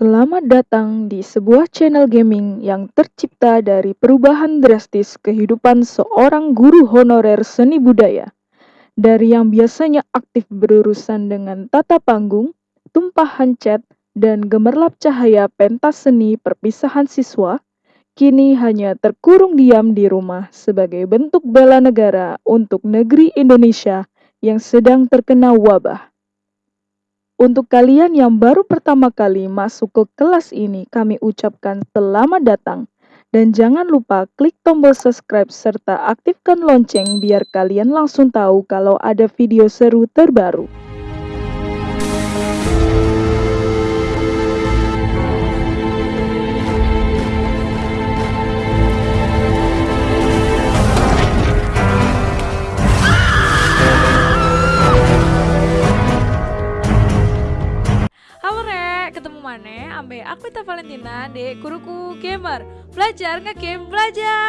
Selamat datang di sebuah channel gaming yang tercipta dari perubahan drastis kehidupan seorang guru honorer seni budaya. Dari yang biasanya aktif berurusan dengan tata panggung, tumpahan cat, dan gemerlap cahaya pentas seni perpisahan siswa, kini hanya terkurung diam di rumah sebagai bentuk bela negara untuk negeri Indonesia yang sedang terkena wabah. Untuk kalian yang baru pertama kali masuk ke kelas ini, kami ucapkan selamat datang. Dan jangan lupa klik tombol subscribe serta aktifkan lonceng biar kalian langsung tahu kalau ada video seru terbaru. Mana? Ambe aku Ita Valentina, dek guruku gamer. Belajar nge-game belajar.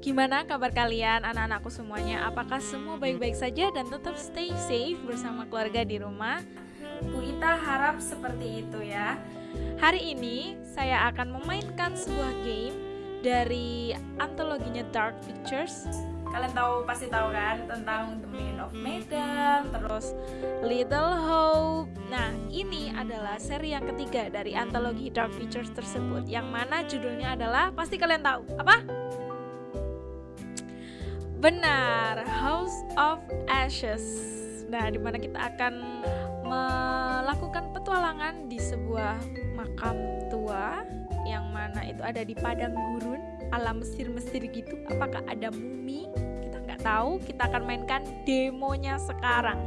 Gimana kabar kalian anak-anakku semuanya? Apakah semua baik-baik saja dan tetap stay safe bersama keluarga di rumah? Bu Ita harap seperti itu ya. Hari ini saya akan memainkan sebuah game dari antologinya Dark Pictures. Kalian tahu pasti tahu kan tentang The Man of Medan, terus Little Hope. Nah, ini adalah seri yang ketiga dari antologi Dark Pictures tersebut yang mana judulnya adalah pasti kalian tahu. Apa? Benar, House of Ashes. Nah, di mana kita akan melakukan petualangan di sebuah makam tua yang mana itu ada di padang gurun alam Mesir-Mesir gitu. Apakah ada mumi? Kita nggak tahu. Kita akan mainkan demonya sekarang.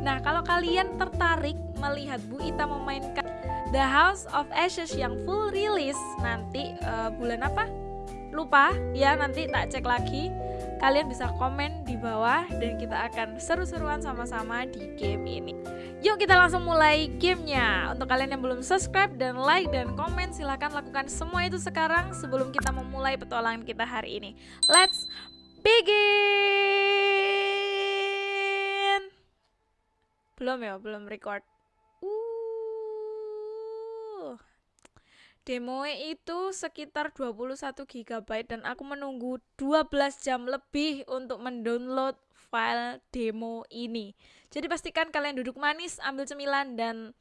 Nah, kalau kalian tertarik melihat Bu Ita memainkan The House of Ashes yang full release nanti uh, bulan apa? Lupa ya, nanti tak cek lagi. Kalian bisa komen di bawah dan kita akan seru-seruan sama-sama di game ini. Yuk kita langsung mulai gamenya. Untuk kalian yang belum subscribe dan like dan komen silahkan lakukan semua itu sekarang sebelum kita memulai petualangan kita hari ini. Let's begin. Belum ya, belum record. Uh. Demo itu sekitar 21 GB dan aku menunggu 12 jam lebih untuk mendownload file demo ini. Jadi pastikan kalian duduk manis, ambil cemilan dan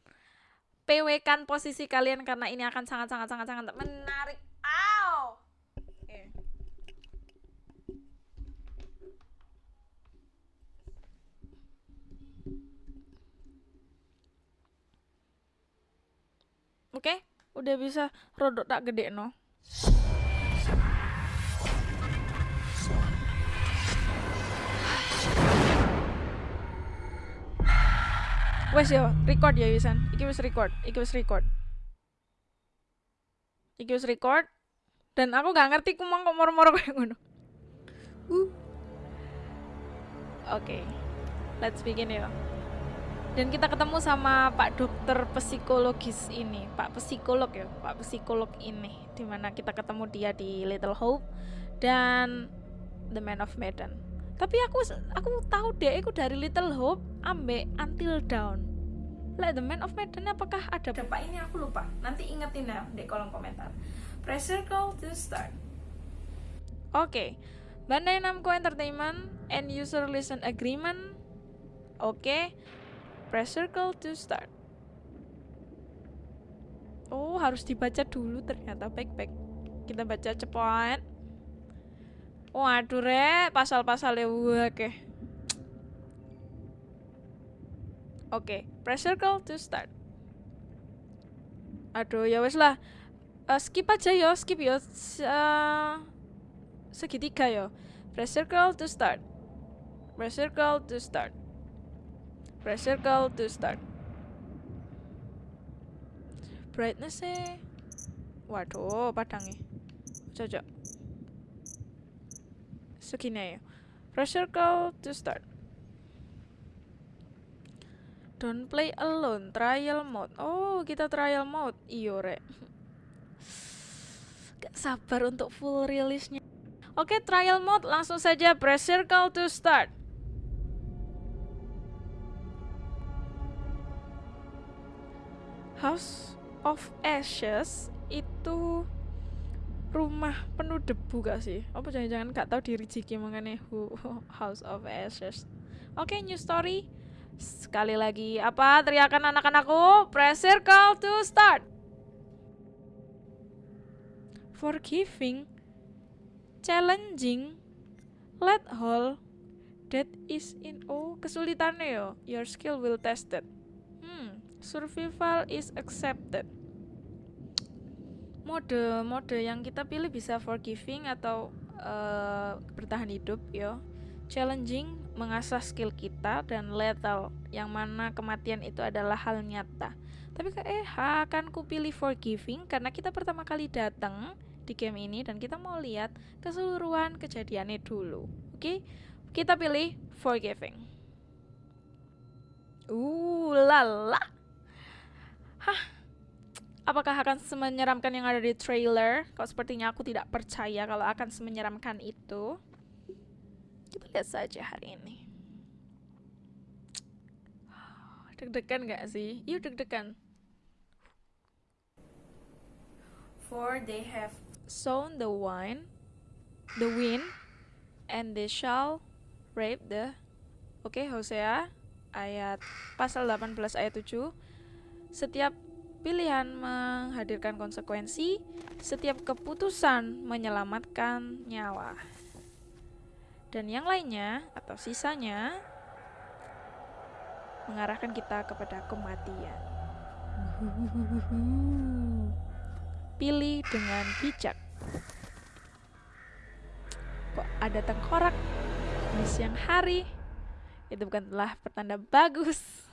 PW kan posisi kalian karena ini akan sangat sangat sangat sangat menarik. Ow. Oke. Oke, udah bisa rodok tak gede no. Wes yo, record ya Wisan. Iki wis record, iki wis record. Iki wis record. Dan aku gak ngerti kumang kok moro-moro kayak ngono. Uh. Oke. Okay. Let's begin ya. Dan kita ketemu sama Pak Dokter Psikologis ini, Pak Psikolog ya, Pak Psikolog ini, di mana kita ketemu dia di Little Hope dan The Man of Medan. Tapi aku aku tahu deh aku dari Little Hope ambek Until Dawn. Like The Man of Medan apakah ada? Pak ini aku lupa. Nanti ingetin ya di kolom komentar. Press circle to start. Oke. Okay. Bandai Namco Entertainment End User Listen Agreement. Oke. okay. Press circle to start oh harus dibaca dulu ternyata baik-baik kita baca cepat Waduh re, pasal-pasalnya oke. Oke, press circle to start. Aduh, ya wes lah. Uh, skip aja yo, skip yo. Uh, segitiga yo. Press circle to start. Press circle to start. Press circle to start. Brightness -nya. Waduh, padangnya. Cocok segini ya press circle to start Don't play alone, trial mode. Oh, kita trial mode. Iyo, rek. Gak sabar untuk full rilisnya. Oke, trial mode langsung saja press circle to start. House of Ashes itu rumah penuh debu gak sih? Apa jangan-jangan gak tahu diri Jiki mengenai House of Ashes? Oke, okay, new story. Sekali lagi, apa teriakan anak-anakku? Press circle to start. Forgiving, challenging, let all that is in oh kesulitannya yo. Your skill will tested. Hmm, survival is accepted. Mode mode yang kita pilih bisa forgiving atau uh, bertahan hidup yo. Challenging mengasah skill kita dan lethal yang mana kematian itu adalah hal nyata. Tapi eh akan ku pilih forgiving karena kita pertama kali datang di game ini dan kita mau lihat keseluruhan kejadiannya dulu. Oke, kita pilih forgiving. Uh, lala. Hah, apakah akan semenyeramkan yang ada di trailer? Kok sepertinya aku tidak percaya kalau akan semenyeramkan itu. Kita lihat saja hari ini. Deg-degan gak sih? Yuk deg-degan. For they have sown the wine, the wind, and they shall rape the Oke, okay, Hosea ayat pasal 18 ayat 7. Setiap pilihan menghadirkan konsekuensi, setiap keputusan menyelamatkan nyawa dan yang lainnya atau sisanya mengarahkan kita kepada kematian. Pilih dengan bijak. Kok ada tengkorak di siang hari? Itu bukanlah pertanda bagus.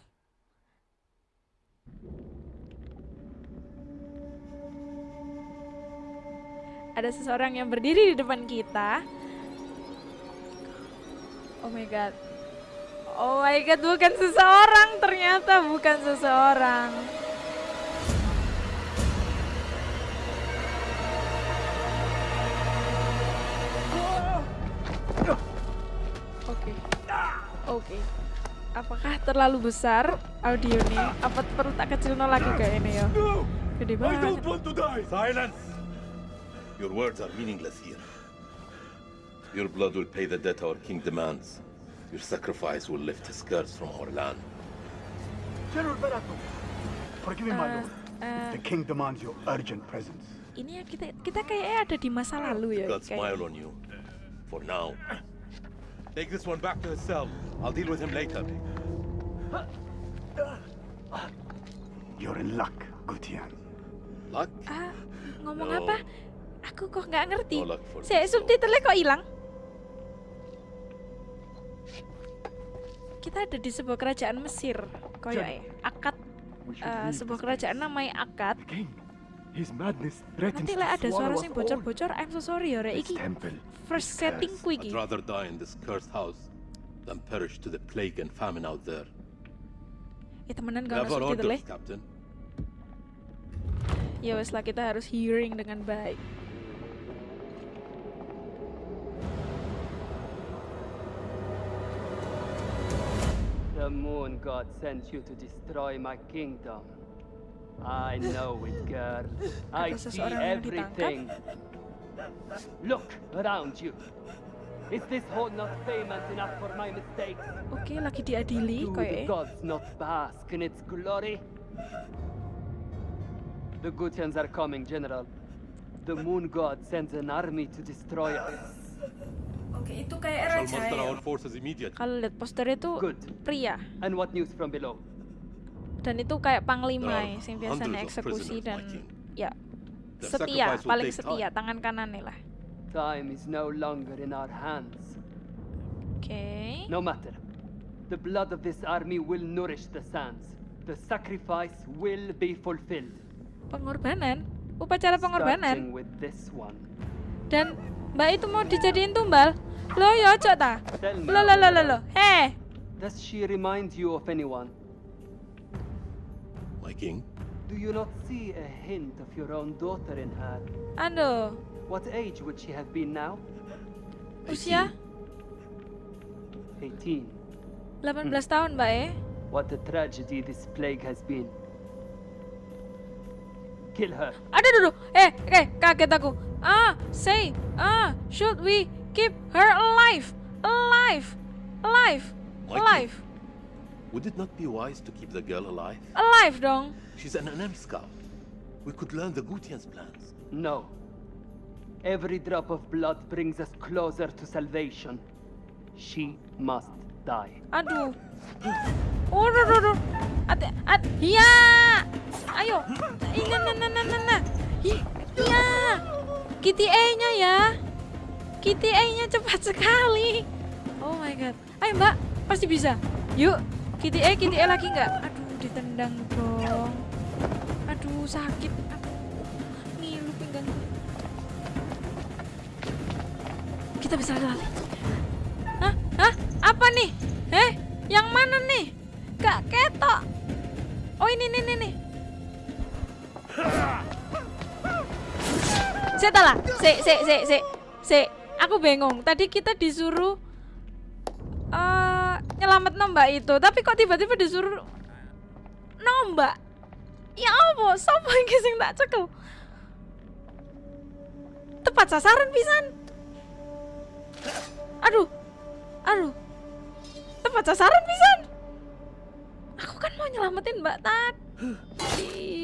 Ada seseorang yang berdiri di depan kita Oh my god. Oh my god, bukan seseorang ternyata bukan seseorang. Oke. Okay. Oke. Okay. Apakah terlalu besar audionya? Apa perlu tak kecil no lagi kayak ini ya? Gede banget. I don't want to die. Silence. Your words are meaningless here. Your blood will pay the debt our king demands. Your sacrifice will lift his curse from our land. General Barato, forgive me, uh, my lord. Uh, the king demands your urgent presence. Ini ya kita kita kayaknya ada di masa lalu ya. God smile on you. For now. Take this one back to his cell. I'll deal with him later. You're in luck, Gutian. Luck? Ah, ngomong no. apa? Aku kok nggak ngerti. Saya subtitlenya kok hilang? kita ada di sebuah kerajaan Mesir koyo ya akad uh, sebuah kerajaan namanya akad. Nanti lah ada suara sing bocor-bocor I'm so sorry ya iki first setting ku iki. I'd rather die in this cursed house than perish to the plague and famine out there. Ya temenan gak masuk gitu leh ya wes lah kita harus hearing dengan baik The moon god sent you to destroy my kingdom. I know it, girl. I see everything. Look around you. Is this hole not famous enough for my mistakes? Oke, okay, lagi diadili, Do the gods not bask in its glory? The Gutians are coming, General. The moon god sends an army to destroy us. Oke, itu kayak raja ya. Kalau lihat poster itu pria. And what news from below? Dan itu kayak panglima ya, yang biasanya eksekusi dan ya setia, paling setia tangan kanan nih lah. Time is no longer in our hands. Oke. Okay. No matter. The blood of this army will nourish the sands. The sacrifice will be fulfilled. Pengorbanan, upacara pengorbanan. with this one. Dan Mbak itu mau dijadiin tumbal. Lo ya ojo ta? Lo lo lo lo lo. Hey. Does she remind you of anyone? king? Do you not see a hint of your own daughter in her? Aduh. What age would she have been now? Usia 18. 18 tahun, Mbak eh. What a tragedy this plague has been. Kill her. Aduh, aduh, aduh. Eh, eh, kaget aku. Ah, say, ah, should we keep her alive? Alive, alive, Why alive, Would it not be wise to keep the girl alive? alive dong. She's an enemy scout. We could learn the Gutian's plans. No. Every drop of blood brings us closer to salvation. She must die. Aduh. Oh, aduh, aduh, aduh. Ate, at, ya. Ayo. Iya, nah, nah, nah, nah, nah. Hi- Iya. Kitty A-nya ya. Kitty A-nya cepat sekali. Oh my god. Ayo, Mbak. Pasti bisa. Yuk. Kitty A, Kitty A lagi nggak? Aduh, ditendang dong. Aduh, sakit. Ngilu pinggangku. Kita bisa lari. Hah? Hah? Apa nih? Eh? Yang mana nih? Ini nih nih. Saya lah. Se se se se se. Aku bingung. Tadi kita disuruh eh nyelamat nombak itu, tapi kok tiba-tiba disuruh nombak? Ya apa? Sopo iki sing tak cekel? Tepat sasaran pisan. Aduh. Aduh. Tepat sasaran pisan. Aku kan mau nyelamatin Mbak tadi.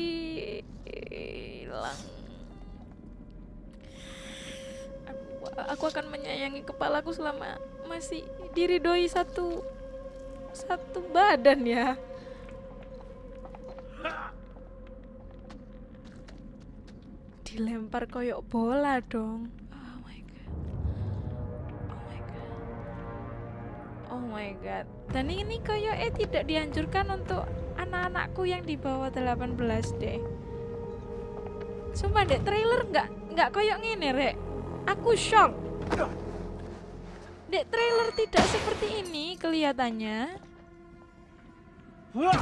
Hilang. Aku akan menyayangi kepalaku selama masih diridoi satu satu badan ya. Dilempar koyok bola dong. Oh my god. Dan ini koyo eh tidak dianjurkan untuk anak-anakku yang di bawah 18 deh. Sumpah dek trailer nggak nggak koyok ngene rek. Aku shock. Dek trailer tidak seperti ini kelihatannya. Hmm,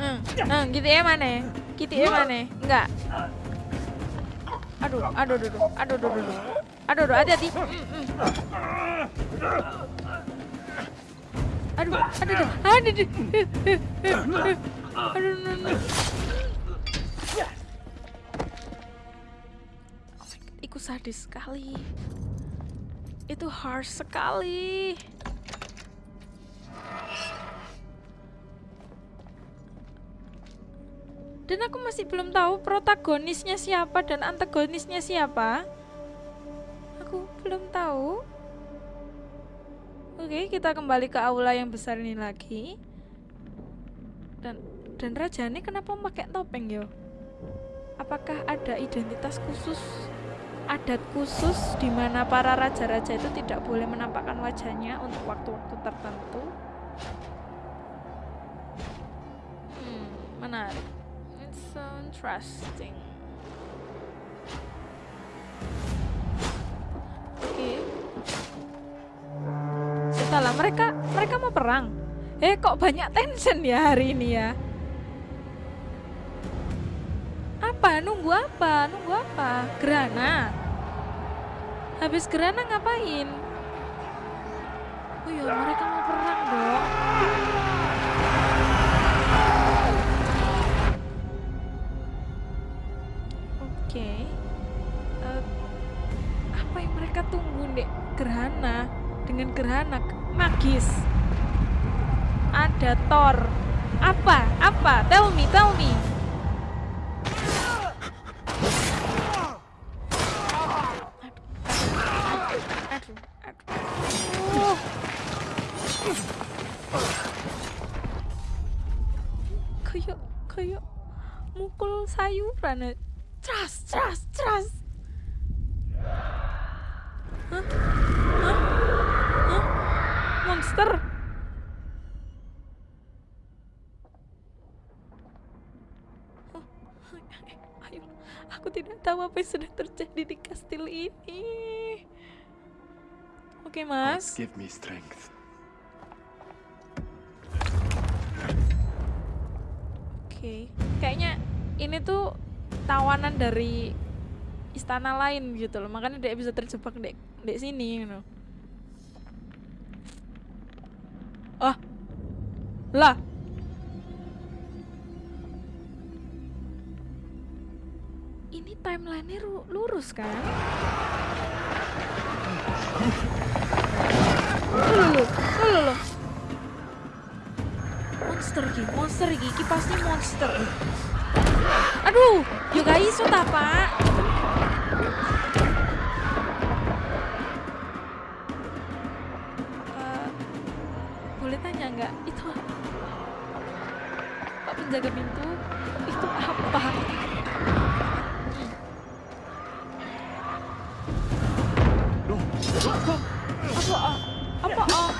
hmm, hmm, gitu ya mana? Gitu ya mana? Enggak. Aduh, aduh, aduh, aduh, aduh, aduh, aduh, aduh, aduh, hati-hati. Hmm, hmm. Aduh, aduh, aduh, aduh, aduh, aduh, aduh. Iku sadis sekali. Itu harsh sekali. Dan aku masih belum tahu protagonisnya siapa dan antagonisnya siapa. Aku belum tahu. Oke, kita kembali ke aula yang besar ini lagi. Dan dan raja ini kenapa pakai topeng yo? Apakah ada identitas khusus, adat khusus di mana para raja-raja itu tidak boleh menampakkan wajahnya untuk waktu-waktu tertentu? Hmm, menarik. It's so interesting. Setelah mereka mereka mau perang. Eh kok banyak tension ya hari ini ya? Apa? Nunggu apa? Nunggu apa? Gerana. Habis gerana ngapain? Oh iya, mereka mau perang dong. Oke. Eh, apa yang mereka tunggu, Dek? Gerhana. Dengan gerhana magis. Ada Thor. Apa? Apa? Tell me, tell me. Kayak kayak mukul sayuran. ya. Tras, tras, tras. Hah? Hah? Hah? Monster. Oh, Ayo, aku tidak tahu apa yang sedang terjadi di kastil ini. Oke, Mas. Give me strength. okay. kayaknya ini tuh tawanan dari istana lain gitu loh makanya dia bisa terjebak di, di sini gitu. Oh lah. Ini timelinenya lurus kan? Loh, loh, Monster ki, monster ki, pasti monster. Aduh, yo iso ta, Penjaga pintu itu apa? Apa? Apa? Oh.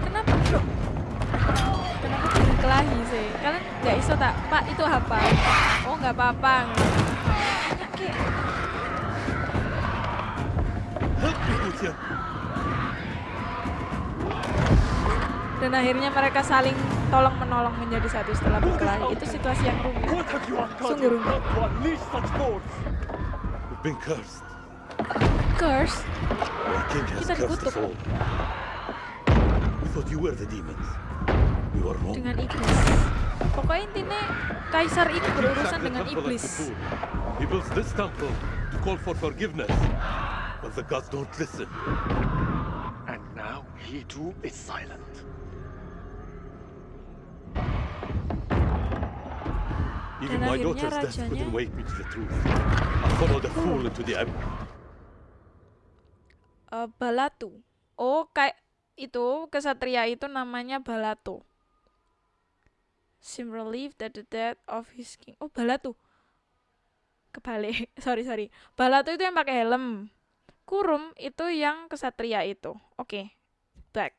Kenapa? Kenapa berkelahi sih? Kalian nggak iso tak? Pak itu apa? Oh nggak apa-apa. Dan akhirnya mereka saling tolong menolong menjadi satu setelah berkelahi. Itu situasi yang rumit. Sungguh rumit. been cursed. Curse? Kita dikutuk. all. We thought you were the demons. We were wrong. Dengan iblis. Pokoknya intinya kaisar ini berurusan dengan iblis. He builds this temple to call for forgiveness. But the gods don't listen. And now he too is silent. Even my daughter's death couldn't wake me to the truth. I followed the fool into the abyss. Eh, Balatu. Oh, kayak itu kesatria itu namanya Balatu. Sim relieved that the death of his king. Oh, Balatu. Kebalik. sorry, sorry. Balatu itu yang pakai helm. Kurum itu yang kesatria itu. Oke. Back.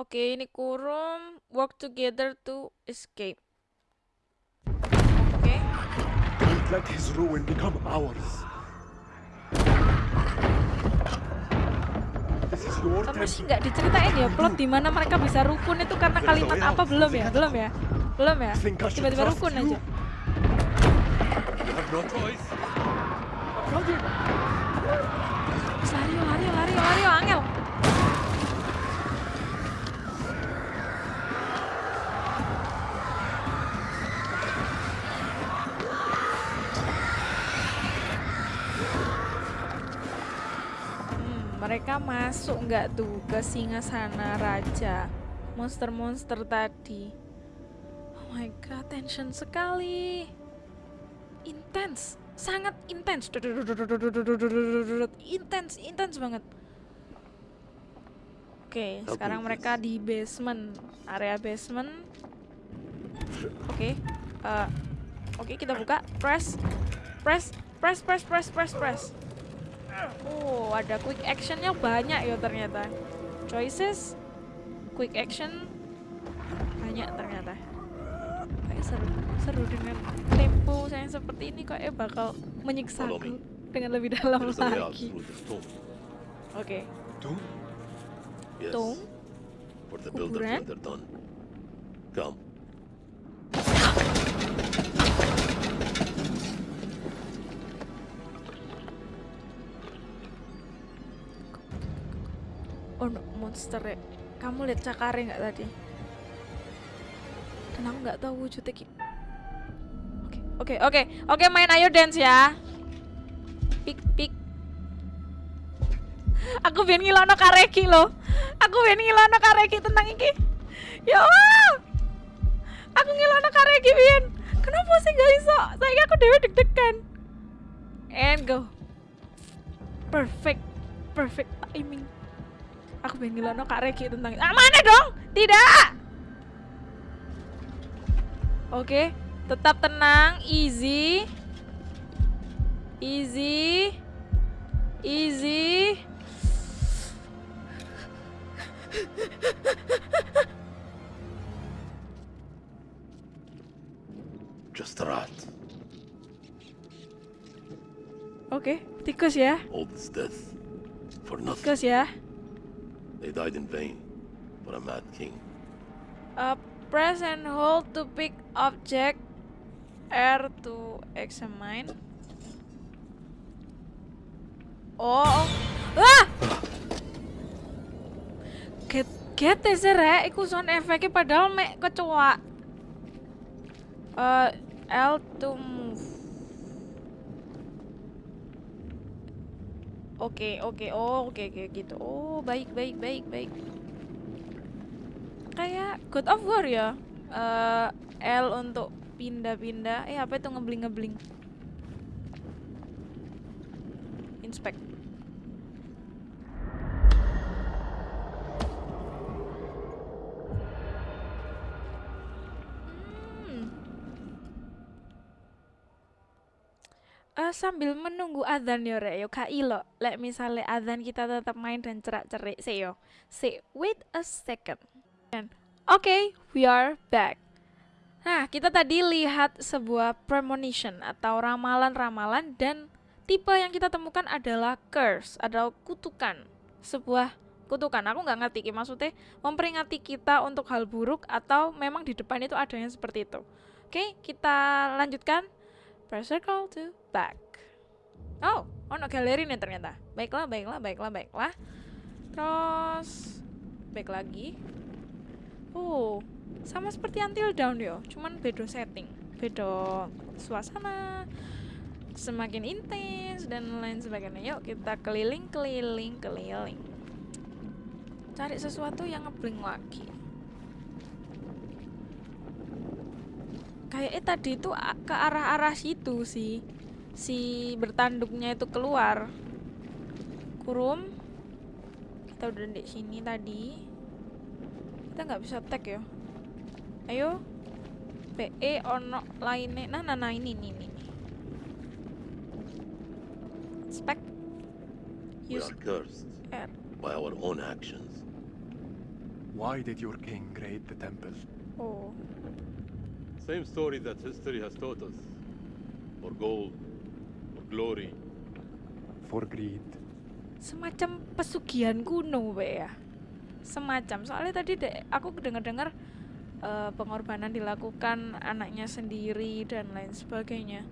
Oke, ini Kurum work together to escape. Oke. Don't let his ruin become ours. Nggak diceritain ya plot di mana mereka bisa rukun itu karena kalimat apa belum ya belum ya belum ya I should tiba-tiba rukun aja. Lario Lario Lario Lario Angel Hmm, mereka masuk nggak tuh ke singgasana raja? Monster-monster tadi. Oh my god tension sekali. Intens sangat intens intens intens banget. Oke sekarang mereka di basement area basement. Oke eh, oke kita buka. Press press press press press press press oh ada quick actionnya banyak ya ternyata choices quick action banyak ternyata kayak seru seru dengan tempo yang seperti ini kok eh bakal menyiksa aku dengan lebih dalam lagi oke Doom? Yes. Tomb? For the done. Come. Oh monster ya. Kamu lihat cakare nggak tadi? Dan aku nggak tahu wujudnya oke oke oke. Oke main. Ayo dance ya. Pik pik. Aku biar ngilono kareki lo aku biar ngilono kareki tentang iki. Ya Allah! Aku ngilono kareki biar kenapa sih gak iso? Saya aku dewe deg-degan. And go. Perfect perfect timing aku pengen ngilono kak Reki tentang ah mana dong tidak oke tetap tenang easy easy easy Just a rat. oke tikus ya All this death. For nothing. tikus ya They died in vain. For a mad king. Uh, press and hold to pick object. R to examine. Oh. Ah! Get get sih rek, iku sound efeknya padahal mek kecoa. Uh, L to move. Oke, oke, oh, oke, oke, gitu. Oh, baik, baik, baik, baik. Kayak God of War ya. Uh, L untuk pindah-pindah. Eh, apa itu ngebling-ngebling? Inspect. Uh, sambil menunggu adzan yo rek yo. Kak ilo lek misalnya adzan kita tetap main dan cerak-cerik sih yo. Say wait a second. And oke okay, we are back. Nah kita tadi lihat sebuah premonition atau ramalan-ramalan dan tipe yang kita temukan adalah curse atau kutukan. Sebuah kutukan. Aku nggak ngerti maksudnya memperingati kita untuk hal buruk atau memang di depan itu ada yang seperti itu. Oke kita lanjutkan press circle to back. Oh, oh no galeri nih ternyata. Baiklah, baiklah, baiklah, baiklah. Terus back lagi. Oh, sama seperti Until Dawn yo, cuman beda setting, beda suasana, semakin intens dan lain sebagainya. Yuk kita keliling, keliling, keliling. Cari sesuatu yang ngebling lagi. Kayaknya tadi itu ke arah-arah situ sih. Si bertanduknya itu keluar. Kurum. Kita udah di sini tadi. Kita nggak bisa tag ya. Ayo. PE ono lainnya. Nah nah, nah ini ini ini. Spek. Use we are cursed R. by our own actions. Why did your king create the temple? Oh Same story that history has taught us. For gold, for glory. For greed. Semacam pesugihan kuno, Be ya. Semacam. Soalnya tadi dek, aku dengar-dengar uh, pengorbanan dilakukan anaknya sendiri dan lain sebagainya.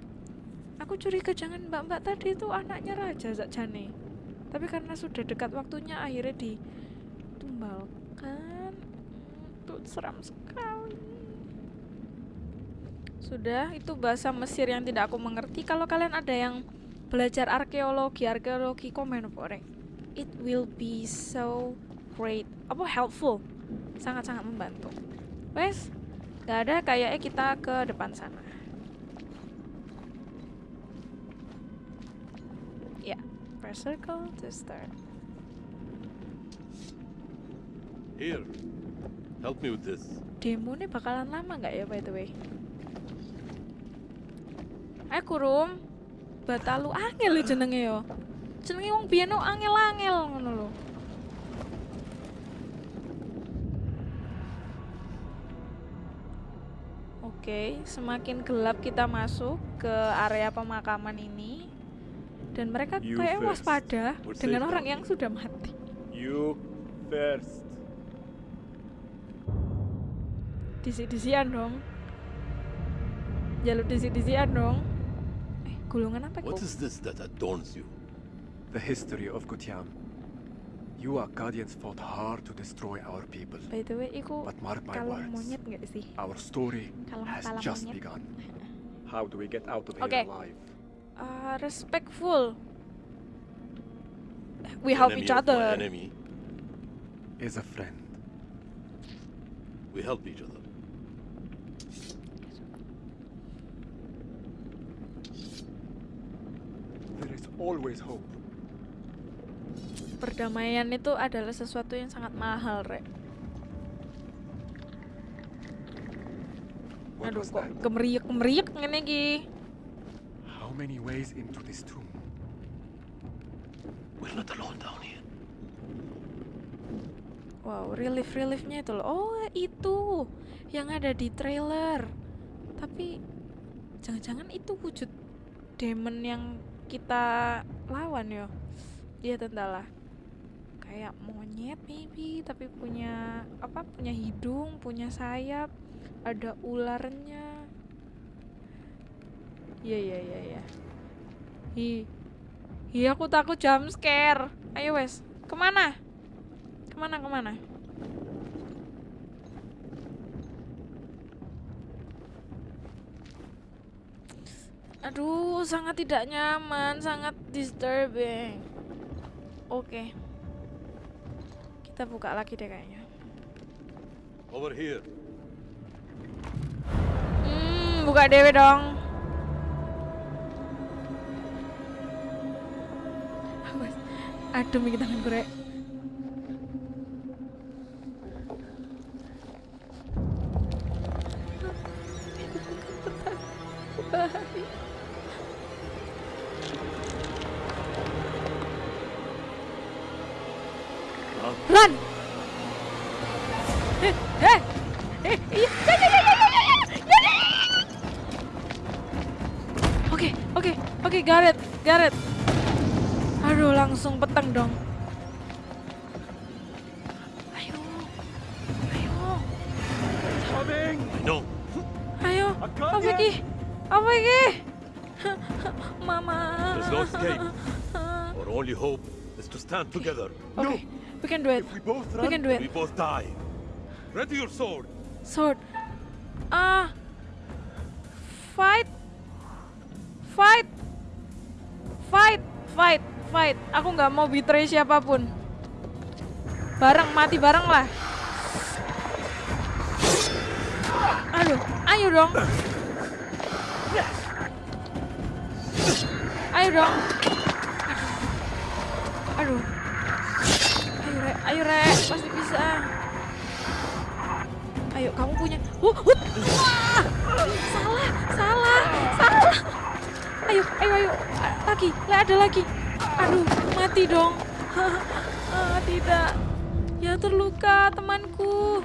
Aku curiga jangan mbak-mbak tadi itu anaknya raja Zakjane. Tapi karena sudah dekat waktunya akhirnya ditumbalkan. Itu seram sekali. Sudah, itu bahasa Mesir yang tidak aku mengerti. Kalau kalian ada yang belajar arkeologi, arkeologi komen apa It will be so great, apa helpful, sangat-sangat membantu. Wes, gak ada kayaknya kita ke depan sana. Ya, yeah. press circle to start. Here, help me with this. Demo ini bakalan lama nggak ya by the way? Eh kurum. Batalu angel lho jenenge yo. Jenenge wong biyen angel-angel ngono lho. Oke, semakin gelap kita masuk ke area pemakaman ini dan mereka kayak waspada dengan orang yang sudah mati. You first. Disi-disian dong. Jalur disi-disian dong. Gulungan apa What is this that adorns you? The history of Gutiam. You Akkadians fought hard to destroy our people. By the way, iku But mark my words. monyet gak sih? Our story kalung has just monyet. begun. How do we get out of okay. here alive? Uh, respectful. We help each other. enemy is a friend. We help each other. Always hope. Perdamaian itu adalah sesuatu yang sangat mahal, Rek. Aduh, kok kemeriak-kemeriak ngene iki. How many ways into this tomb? We're not alone down here. Wow, relief-reliefnya itu loh. Oh, itu yang ada di trailer. Tapi jangan-jangan itu wujud demon yang kita lawan yo. Iya tentalah kayak monyet maybe tapi punya apa punya hidung punya sayap ada ularnya. Iya iya iya iya. Hi hi aku takut jump scare. Ayo wes. Ke mana? Ke mana ke mana Aduh, sangat tidak nyaman, sangat disturbing. Oke. Okay. Kita buka lagi deh kayaknya. Over here. Hmm, buka dewe dong. Aduh, mikir tangan gue. Run! Eh, eh, eh, ya, ya, ya, ya, ya, ya. Oke, oke, oke, Gareth, Gareth. Aduh, langsung peteng dong. Ayo, ayo. Coming. No. Ayo, apa lagi? Apa lagi? Mama. There's no escape. Our only hope is to stand together. Okay. No can do it. If we both We run, can do it. We both die. Ready your sword. Sword. Ah. fight. Fight. Fight, fight, fight. Aku nggak mau betray siapa pun. Bareng mati bareng lah. Aduh, ayo dong. Ayo dong. Ayo Rek, pasti bisa. Ayo kamu punya. Uh, uh, wah! Salah, salah, salah. Ayo, ayo, ayo. Lagi, ada lagi. Aduh, mati dong. ah, tidak. Ya terluka temanku.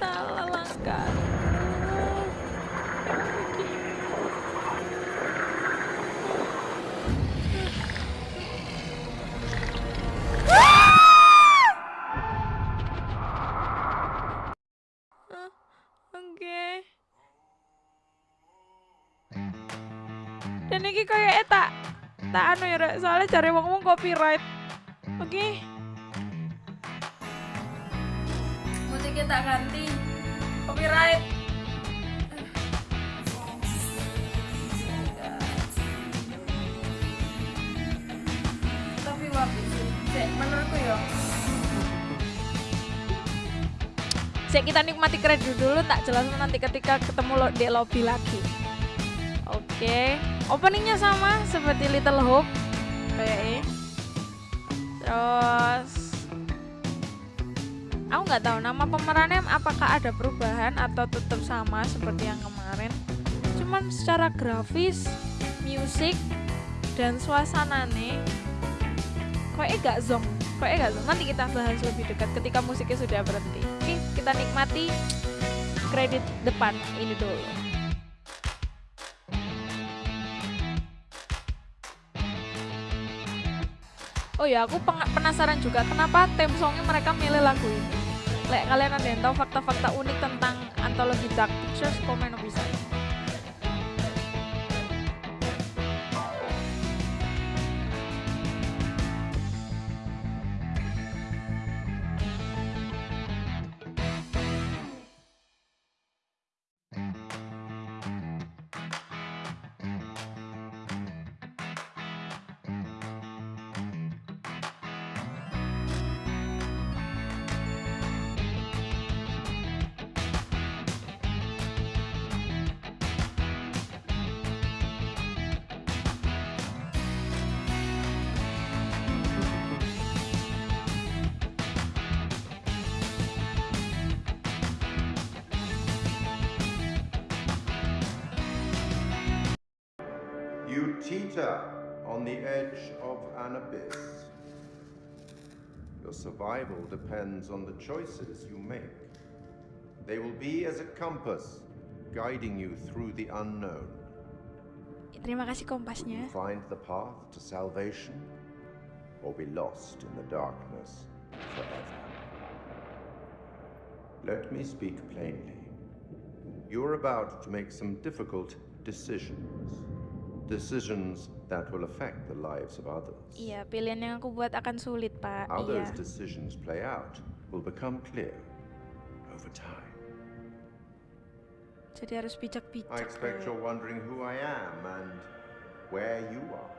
salah langkah Dan ini kayak eta, tak anu ya, soalnya cari wong-wong copyright. Oke. Okay. Musiknya tak ganti. Copyright. Tapi wapi sih menurutku ya. Sik kita nikmati kredit dulu tak jelasin nanti ketika ketemu lo di lobby lagi. Oke, openingnya sama seperti Little Hope. Kayak Terus nggak tahu. Nama pemerannya apakah ada perubahan atau tetap sama seperti yang kemarin. Cuman secara grafis, musik dan suasana nih kayaknya gak zong. Kayaknya gak zong. Nanti kita bahas lebih dekat ketika musiknya sudah berhenti. Oke kita nikmati kredit depan ini dulu. Oh ya, aku penasaran juga kenapa theme songnya mereka milih lagu ini. Lek kalian ada yang tahu fakta-fakta unik tentang antologi Dark Pictures, komen bisa. Survival depends on the choices you make. They will be as a compass, guiding you through the unknown. Terima kasih Will kompasnya. you find the path to salvation, or be lost in the darkness forever? Let me speak plainly. You're about to make some difficult decisions. Decisions that will affect the lives of others. Iya, pilihan yang aku buat akan sulit, Pak. How Iya. those decisions play out will become clear over time. Jadi harus bijak-bijak. I expect you're wondering who I am and where you are.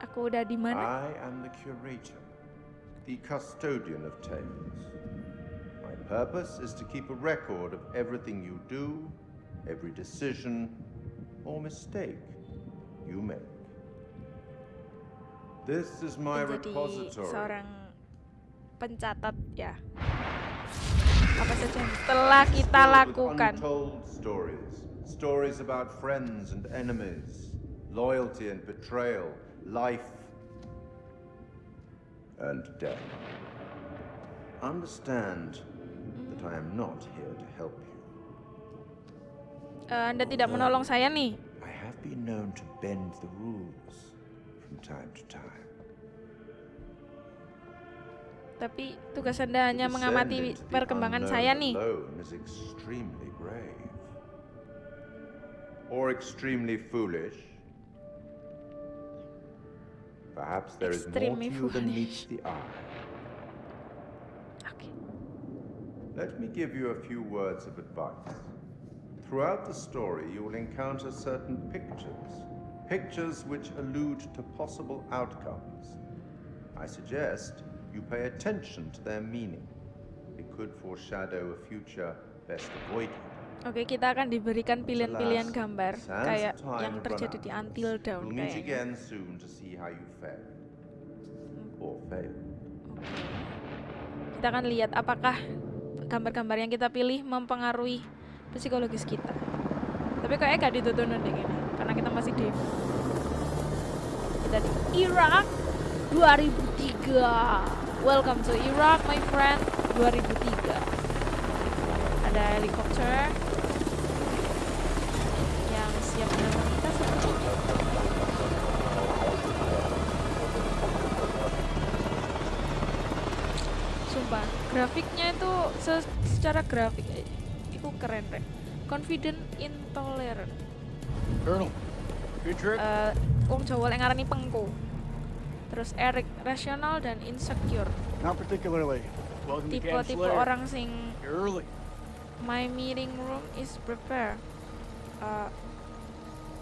Aku udah di mana? I am the curator, the custodian of tales. My purpose is to keep a record of everything you do, every decision or mistake you make. This is my Menjadi repository. seorang pencatat ya. Apa saja yang telah kita lakukan. Untold stories. Stories about friends and enemies, loyalty and betrayal, life and death. Understand that I am not here to help you. Eh, anda tidak menolong saya nih. I have been known to bend the rules from time to time. Tapi tugas Anda hanya mengamati perkembangan saya nih. Or extremely foolish. Perhaps there is more to Extremely you than meets foolish. the eye. Oke. Let me give you a few words of advice. Throughout the story, you will encounter certain pictures, pictures which allude to possible outcomes. I suggest you pay attention to their meaning. It could foreshadow a future best avoided. Oke, kita akan diberikan pilihan-pilihan gambar kayak yang terjadi di Until Dawn We'll meet kayaknya. again soon to see how you fared. Or failed. Kita akan lihat apakah gambar-gambar yang kita pilih mempengaruhi psikologis kita. Tapi kayaknya gak ditutup deh ini, karena kita masih di kita di Irak 2003. Welcome to Iraq, my friend. 2003. Ada helikopter yang siap menantang kita seperti Sumpah, grafiknya itu se- secara grafik itu keren rek. Confident intolerant. Colonel, good trip? Eh, wong Jawa yang ngarani pengko. Terus Eric rasional dan insecure. Not particularly. Welcome to Camp Tipe-tipe Slayer. orang sing early. my meeting room is prepared. Uh,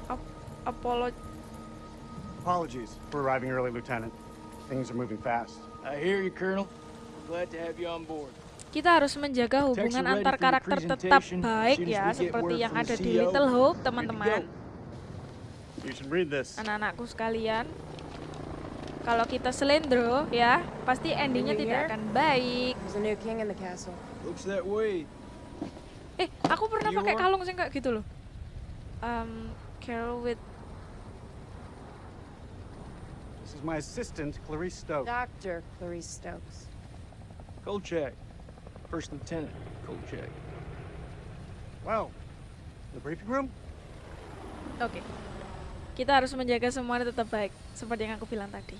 ap- apolo Apologies for arriving early, Lieutenant. Things are moving fast. I hear you, Colonel. Glad to have you on board. Kita harus menjaga hubungan antar karakter tetap baik ya, seperti yang ada di CEO. Little Hope, teman-teman. Anak-anakku sekalian, kalau kita selendro ya, pasti endingnya tidak akan baik. Eh, aku pernah pakai kalung sih kayak gitu loh. Um, Carol with This is my assistant, Clarice Stokes. Dr. Clarice Stokes. Kolchak. First Lieutenant Kolchak. Well, the briefing room? Oke. Kita harus menjaga semuanya tetap baik, seperti yang aku bilang tadi.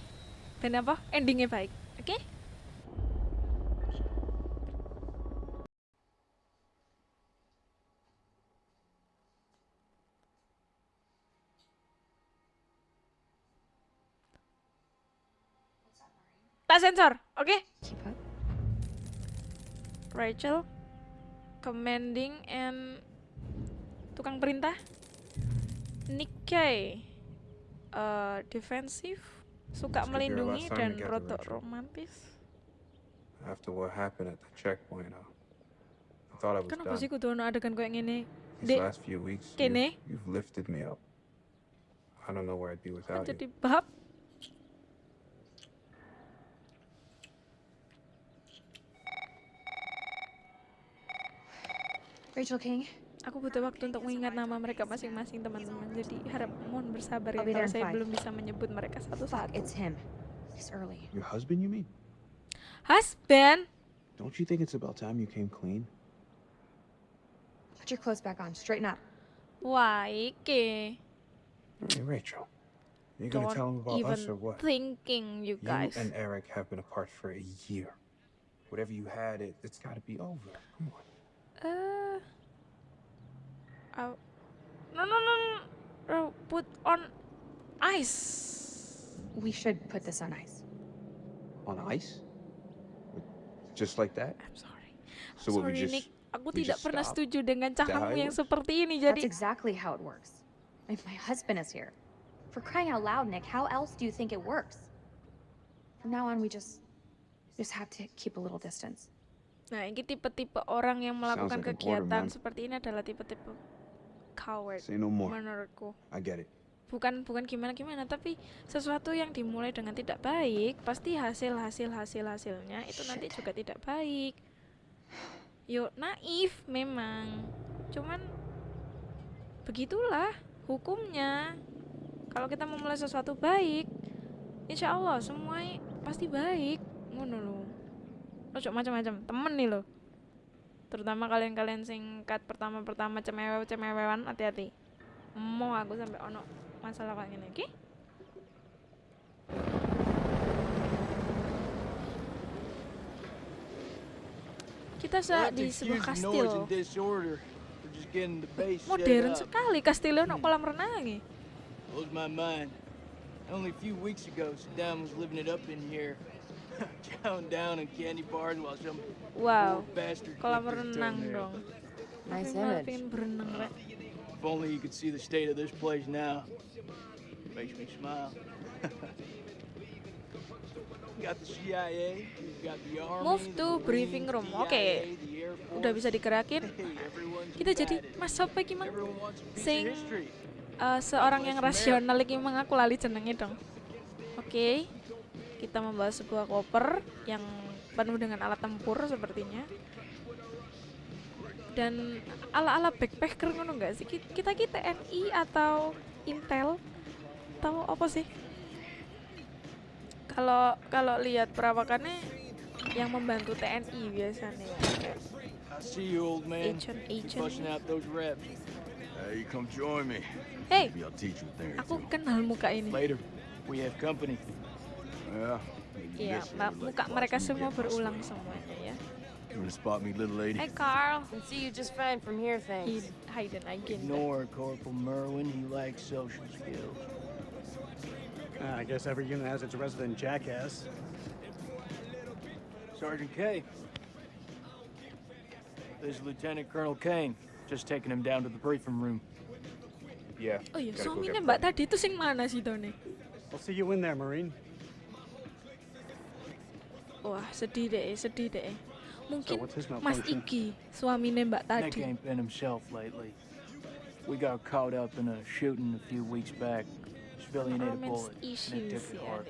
Dan apa? Endingnya baik. Oke? Tak sensor, oke? Up. Rachel, commanding and tukang perintah. Nick Kay, eh, defensif, suka melindungi dan rotok romantis. After what happened at the checkpoint, uh, I thought I was Kenapa sih kudu ono adegan kayak gini? These Dek, last few weeks, kene. you've, you've lifted me up. I don't know where I'd be without jadi you. bab. Rachel King, aku butuh waktu untuk mengingat nama mereka masing-masing teman-teman. Jadi harap mohon bersabar ya kalau saya belum bisa menyebut mereka satu-satu. it's him. He's early. Your husband, you mean? Husband. Don't you think it's about time you came clean? Put your clothes back on. Straighten up. Why, iki. Hey, Rachel. You gonna tell him about us or even what? thinking, you You guys. and Eric have been apart for a year. Whatever you had, it, it's gotta be over. Come on. Uh, oh. No, no, no, no. Oh, put on ice. We should put this on ice. On ice? Just like that? I'm sorry. So what, we sorry, just... Nick. Aku we tidak just pernah stop? setuju dengan that how caramu it yang seperti ini. That's exactly how it works. If my husband is here. For crying out loud, Nick, how else do you think it works? From now on, we just just have to keep a little distance. Nah ini tipe-tipe orang yang melakukan like order, kegiatan seperti ini adalah tipe-tipe coward no menurutku. I get it. Bukan bukan gimana-gimana, tapi sesuatu yang dimulai dengan tidak baik, pasti hasil hasil hasil hasilnya itu nanti juga tidak baik. Yo naif memang, cuman begitulah hukumnya. Kalau kita memulai sesuatu baik, insya Allah semua pasti baik. Ngono lho. Ojo macam-macam, temen nih lo. Terutama kalian-kalian singkat pertama-pertama cemewe-cemewean hati-hati. Mau aku sampai ono masalah kayak gini, oke? Kita sa Let's di sebuah kastil. Modern sekali kastilnya ono kolam renang. Blows my mind. Only a few weeks ago, Saddam was living it up in here. Chowing down on candy bars while some Wow, bastard kolam renang dong. Nice image. pengen berenang rek. If only you could see the state of this place now. Makes me smile. got the CIA, you've got the Army, Move to briefing room. Oke. the Air Udah bisa digerakin. Kita jadi. Mas Sopo iki mang sing eh, seorang yang rasional iki mang aku lali jenenge dong. Oke. Kita membawa sebuah koper yang penuh dengan alat tempur sepertinya. Dan ala-ala backpacker ngono enggak sih? Ki- Kita kita TNI atau Intel atau apa sih? Kalau kalau lihat perawakannya yang membantu TNI biasanya. Kayak I see you, old man. Agent, Keep agent. busting out those reps. Hey, come join me. Aku kenal muka ini. Later, we have company. Yeah. Iya, ma- muka mereka semua berulang semuanya ya. You wanna spot me, little lady? Hey Carl, can see you just fine from here, Id- Hayden Agenda. Ignore Corporal Merwin. He lacks social skills. Uh, I guess every unit has its resident jackass. Sergeant K. This is Lieutenant Colonel Kane. Just taking him down to the briefing room. Yeah. Oh iya, gotta go suaminya get Mbak tadi itu sing mana sih Tony? I'll see you in there, Marine. Wah, sedih deh, sedih deh. Mungkin his Mas? Iki, suaminya Mbak Nick tadi. ain't been himself lately. We got caught up in a shooting a few weeks back. Civilian ate a bullet. and it issues took it hard.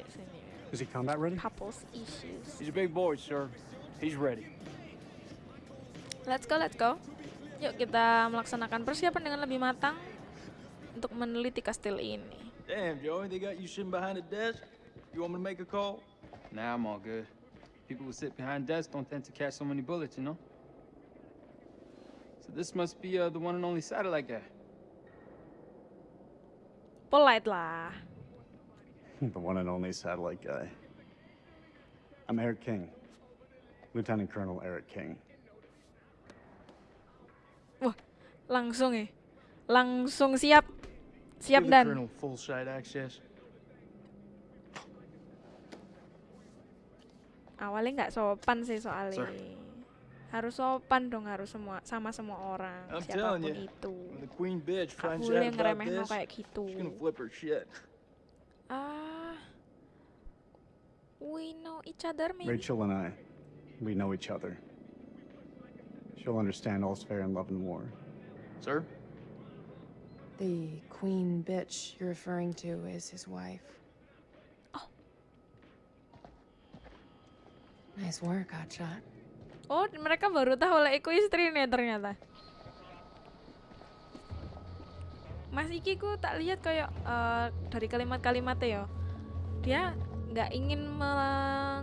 Is he combat ready? Couples issues. He's a big boy, sir. He's ready. Let's go, let's go. Yuk kita melaksanakan persiapan dengan lebih matang untuk meneliti kastil ini. Damn, Joey, they got you sitting behind a desk. You want me to make a call? Nah, I'm all good. People who sit behind desks don't tend to catch so many bullets, you know? So this must be uh, the one and only satellite guy. Polite lah. the one and only satellite guy. I'm Eric King. Lieutenant Colonel Eric King. Wah, langsung ya. Langsung siap. Siap Give the dan. Colonel full site access. Awalnya nggak sopan sih soalnya. Sir. Harus sopan dong harus semua sama semua orang I'm siapapun you, itu. when the Queen bitch finds boleh out about ngeremeh this, kayak gitu. she's gonna flip her shit. Ah, we know each other maybe. Rachel and I, we know each other. She'll understand all's fair in love and war. Sir? The queen bitch you're referring to is his wife. Nice work, Hotshot. Oh, mereka baru tahu lah iku istrinya ternyata. Mas Iki ku tak lihat kayak uh, dari kalimat-kalimatnya ya. Dia nggak ingin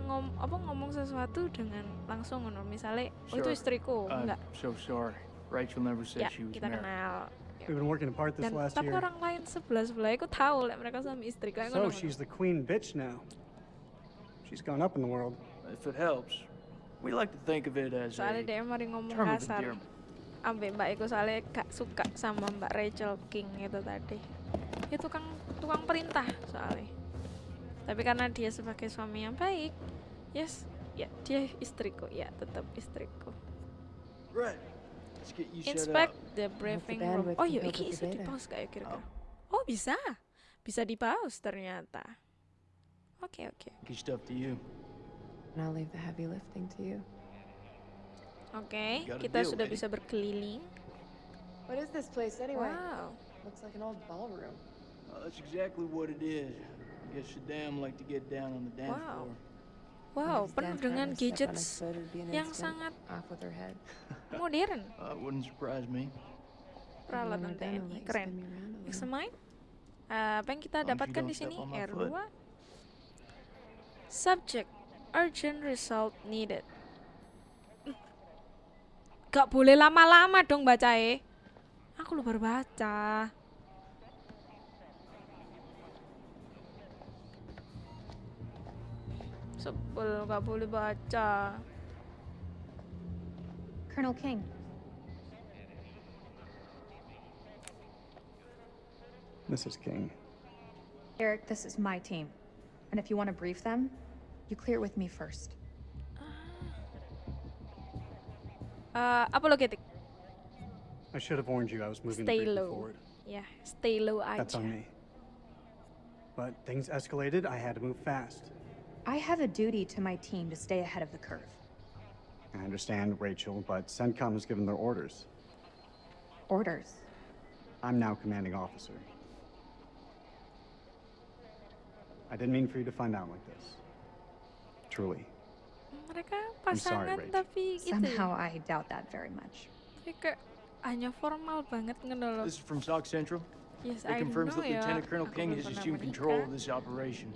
ngom apa ngomong sesuatu dengan langsung ngono. Misalnya, oh itu istriku, I'm enggak. so sorry. Rachel never said Ya, she was kita married. kenal. We've been working apart this Dan last tapi year. orang lain sebelah sebelah aku tahu lek mereka suami istri kayak So ngono. she's the queen bitch now. She's gone up in the world. If it helps, we like to think of it as Soalnya a dia mari ngomong term of kasar. endearment. Ambek Mbak Eko soalnya gak suka sama Mbak Rachel King itu tadi. Itu tukang tukang perintah soalnya. Tapi karena dia sebagai suami yang baik, yes, ya dia istriku, ya tetap istriku. Right. Inspect the briefing room. Oh iya, iki the di pause kayak kira-kira. Oh bisa, bisa di pause ternyata. Oke oke. Stuff to you. And I'll leave the heavy lifting to you. A kita deal, sudah bisa berkeliling. What is this place anyway? Wow. Looks like an old ballroom. Uh, that's exactly what it is. I guess Shaddam like to get down on the dance Wow. floor. Wow, penuh dengan gadgets yang sangat modern. Uh, wouldn't surprise me. Peralatan TNI, keren. main, Eh, apa yang kita dapatkan di sini? on my R2. foot. Subject, urgent result needed. Gak boleh lama-lama dong bacae. Aku lu baru baca. Sebel gak boleh baca. Colonel King, Mrs. King. Eric, this is my team. And if you want to brief them, you clear it with me first. Eh, apologetic. I should have warned you I was moving Stay low. forward. Ya, stay low That's on me. But things escalated. I had to move fast. I have a duty to my team to stay ahead of the curve. I understand, Rachel, but CENTCOM has given their orders. Orders. I'm now commanding officer. I didn't mean for you to find out like this. Truly. Mereka I'm sorry, pasangan tapi gitu. Somehow I doubt that very much. Tapi kayak hanya formal banget ngono. This is from SOC Central. Yes, It I confirms know that ya. Lieutenant Colonel Aku King has pernah assumed control of this operation.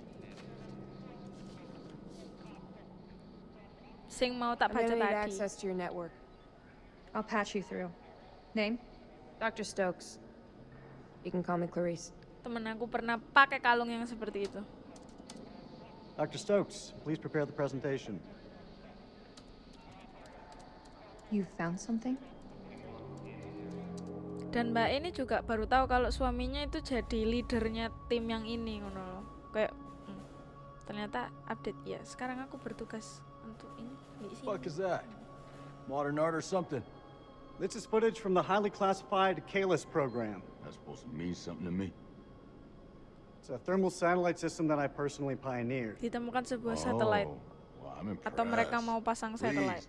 Sing mau tak I'm baca need tadi. access to your network. I'll patch you through. Name? Dr. Stokes. You can call me Clarice. Temen aku pernah pakai kalung yang seperti itu. Dr. Stokes, please prepare the presentation. You found something? Dan Mbak ini juga baru tahu kalau suaminya itu jadi leadernya tim yang ini ngono loh. Kayak hmm, ternyata update ya. Sekarang aku bertugas untuk ini di sini. Fuck is that? Modern art or something? This is footage from the highly classified Kalis program. That's supposed to mean something to me. Ditemukan sebuah satelit Oh, well, I'm impressed. atau mereka mau pasang satelit.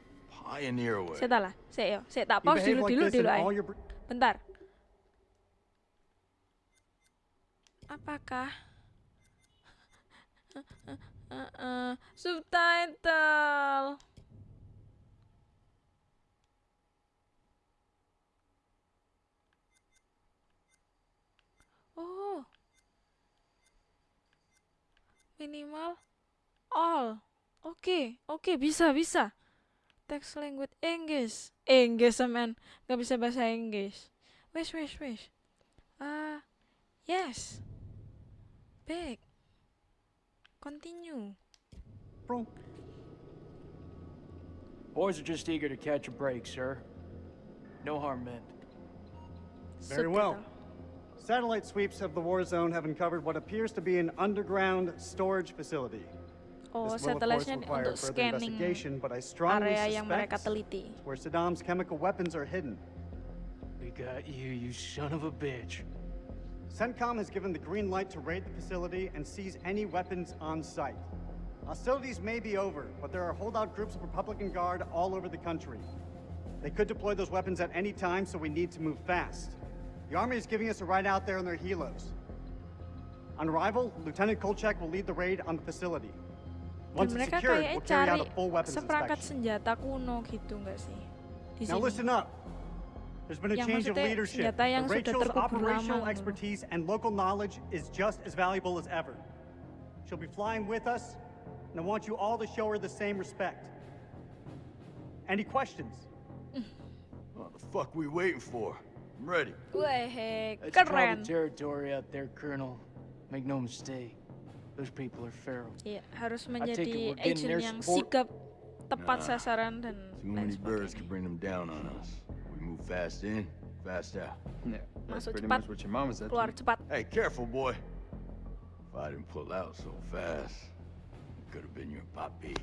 Saya lah, saya yo, saya tak pause dulu dulu in dulu Bentar. Apakah subtitle? Oh. Minimal all. Oke, oke bisa bisa. Text language English. English man, nggak bisa bahasa Inggris. Wes wes wes. Ah, yes. Back. Continue. Bro. Boys are just eager to catch a break, sir. No harm meant. Very well. Satellite sweeps of the war zone have uncovered what appears to be an underground storage facility. Oh, This will, of course, require further investigation, but I strongly area yang mereka suspect teliti. where Saddam's chemical weapons are hidden. We got you, you son of a bitch. CENTCOM has given the green light to raid the facility and seize any weapons on site. Hostilities may be over, but there are holdout groups of Republican Guard all over the country. They could deploy those weapons at any time, so we need to move fast. The Army is giving us a ride out there in their helos. On arrival, Lieutenant Kolchak will lead the raid on the facility. Once it's secured, we'll carry out a full weapons seperangkat inspection. senjata kuno gitu nggak sih? Di Now listen up. There's been a Yang change of leadership. yang Rachel's terkubur lama operational gitu. expertise and local knowledge is just as valuable as ever. She'll be flying with us, and I want you all to show her the same respect. Any questions? What the fuck we waiting for? I'm ready. Weh, That's tribal keren. territory out there, Colonel. Make no mistake. Those people are feral. Iya, harus I take it menjadi we're getting agent their yang support. sigap, tepat Nah. sasaran dan Too many birds sebagainya. can bring them down on us. We move fast in, fast out. Yeah, that's Masuk pretty cepat, much what your mama said. keluar cepat. Hey, careful, boy. If I didn't pull out so fast, it could have been your puppy.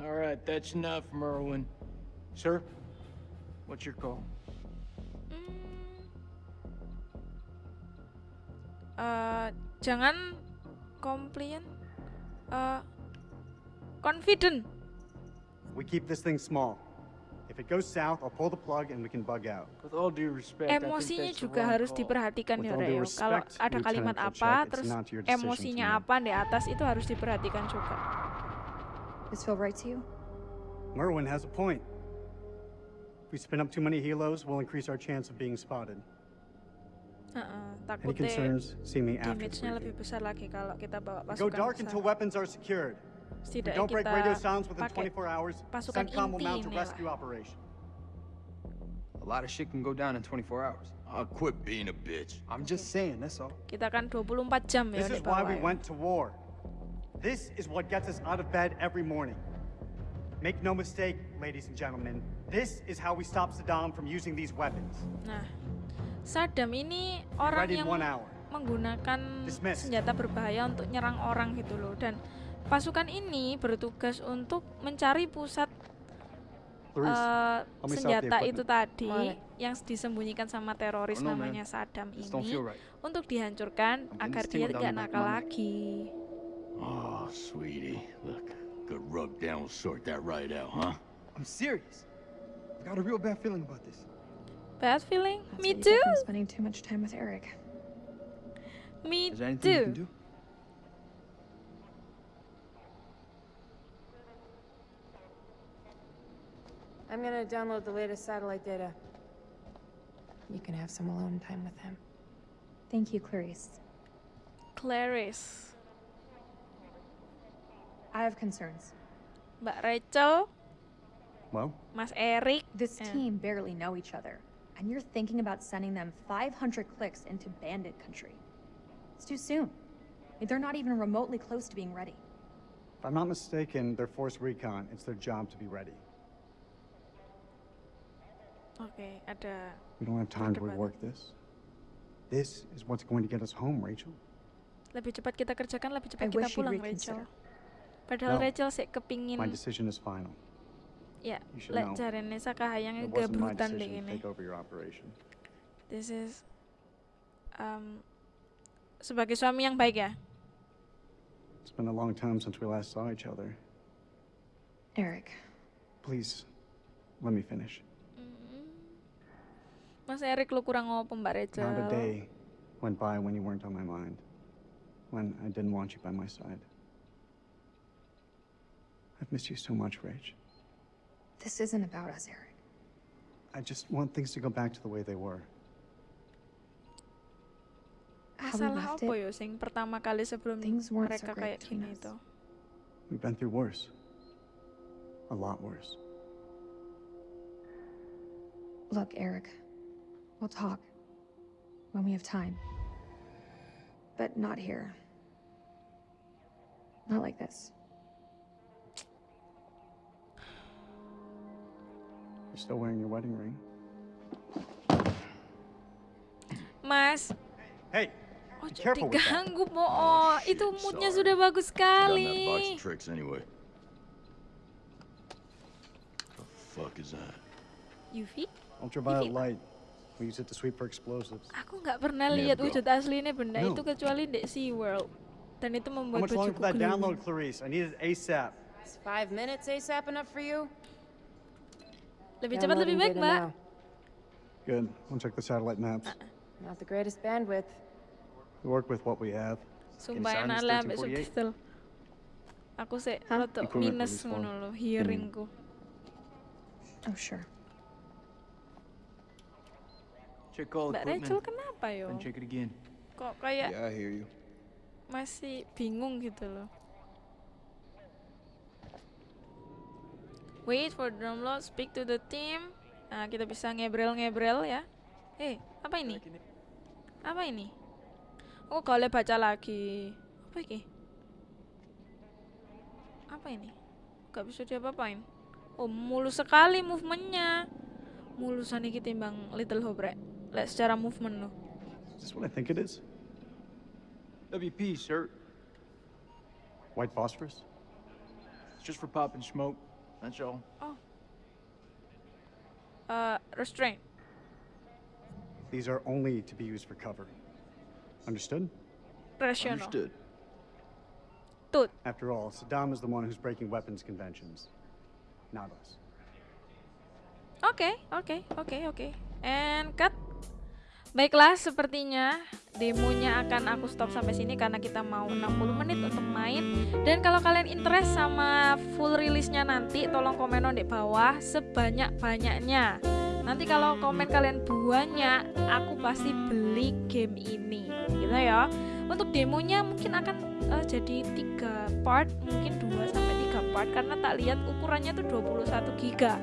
All right, that's enough, Merwin. Sir, what's your call? Eh, jangan compliant, eh, confident. We keep this thing small. If it goes south, I'll pull the plug and we can bug out. With all due respect, Emosinya juga harus call. diperhatikan With ya Reo. Kalau ada kalimat apa, terus emosinya apa di atas itu harus diperhatikan juga. This feel right to you? Merwin has a point. If we spin up too many helos, we'll increase our chance of being spotted. Heeh, Any concerns, see me after the damage-nya lebih briefing. besar lagi kalau kita bawa We go dark until weapons are secured. Setidaknya don't break radio sounds within 24 hours, pasukan CENTCOM will mount a rescue operation. A lot of shit can go down in 24 hours. I'll quit being a bitch. I'm just saying, that's all. Kita kan 24 jam ya This is why we went to war. This is what gets us out of bed every morning. Make no mistake, ladies and gentlemen, this is how we stop Saddam from using these weapons. Nah, Saddam ini orang yang menggunakan senjata berbahaya untuk nyerang orang gitu loh dan pasukan ini bertugas untuk mencari pusat eh, the senjata itu tadi yang disembunyikan sama teroris namanya Saddam ini untuk dihancurkan agar dia tidak nakal lagi. Oh, sweetie. Look, good rub down will sort that right out, huh? I'm serious. I've got a real bad feeling about this. Bad feeling? That's Me what you get too. spending too much time with Eric. Me Is there anything you can too. do? I'm gonna download the latest satellite data. You can have some alone time with him. Thank you, Clarice. Clarice, I have concerns. But Rachel, Well, Mas Eric. This eh. team barely know each other, and you're thinking about sending them 500 clicks into bandit country. It's too soon. They're not even remotely close to being ready. if I'm not mistaken, they're force recon. It's their job to be ready. Oke, ada We don't have time to Perdebatan. rework this. This is what's going to get us home, Rachel. lebih cepat kita kerjakan, lebih cepat I kita pulang. Rachel. Padahal No. Rachel sih kepingin, My decision is final. Ya, lek jarene sakahayang gabrutan your operation. This is um, sebagai suami yang baik ya. It's been a long time since we last saw each other. Eric, Please, let me finish. Mas Erik lu kurang ngopo Mbak Rachel. Not a day went by when you weren't on my mind. When I didn't want you by my side. I've missed you so much, Rach. This isn't about us, Eric. I just want things to go back to the way they were. How we Masalah apa it, yo sing pertama kali sebelum things weren't mereka great kayak gini itu. We've been through worse. A lot worse. Look, Eric, we'll talk when we have time. But not here. Not like this. You're still wearing your wedding ring. Mas, Hey, oh be careful diganggu po. Oh, itu shit, moodnya sorry. sudah bagus Done that box sekali. tricks anyway. The fuck is that? Yufi? Ultraviolet Vivi. light. We use it to sweep for explosives. Aku nggak pernah Nih, lihat wujud aslinya benda No. itu kecuali di SeaWorld. Dan itu How membuat much longer for that download. Clarice? I need it ASAP. Is five minutes ASAP enough for you? Lebih cepat lebih baik, Mbak. Good. I'll check the satellite maps. Not the greatest bandwidth. We work with what we have. Sumpah enak lah ambek 1348. subtitle. Aku sih rotok minus ngono lho, hearingku. Oh, sure. Check all Mbak equipment. Rachel kenapa yo? Then check it again. Kok kayak Yeah, I hear you. masih bingung gitu loh. Wait for download, speak to the team. Nah, kita bisa ngebrel-ngebrel ya. Eh, apa ini? Apa ini? Oh, kalau baca lagi. Apa ini? Apa ini? Gak bisa diapa-apain. Oh, mulus sekali movementnya. Mulusan iki timbang Little Hope rek. Lek secara movement loh. Is this what I think it is? WP, sir. White phosphorus? It's just for popping smoke. That's all. Uh, restraint. These are only to be used for cover. Understood? Rational. Understood. Tut. After all, Saddam is the one who's breaking weapons conventions, not us. Okay, okay, okay, okay. And cut. Baiklah, sepertinya demonya akan aku stop sampai sini karena kita mau 60 menit untuk main. Dan kalau kalian interest sama full rilisnya nanti, tolong komen di bawah sebanyak-banyaknya. Nanti kalau komen kalian banyak, aku pasti beli game ini. Gitu ya. Untuk demonya mungkin akan eh, jadi tiga part, mungkin 2 sampai 3 part karena tak lihat ukurannya tuh 21 giga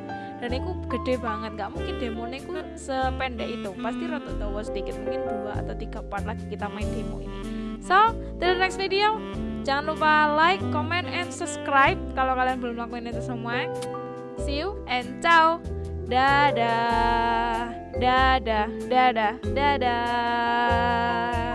dan itu gede banget nggak mungkin demonya itu sependek itu. Pasti rada tawa sedikit mungkin dua atau tiga part lagi kita main demo ini. So till the next video. Jangan lupa like comment and subscribe kalau kalian belum lakuin itu semua. See you and ciao. Dadah. Dadah. Dadah. Dadah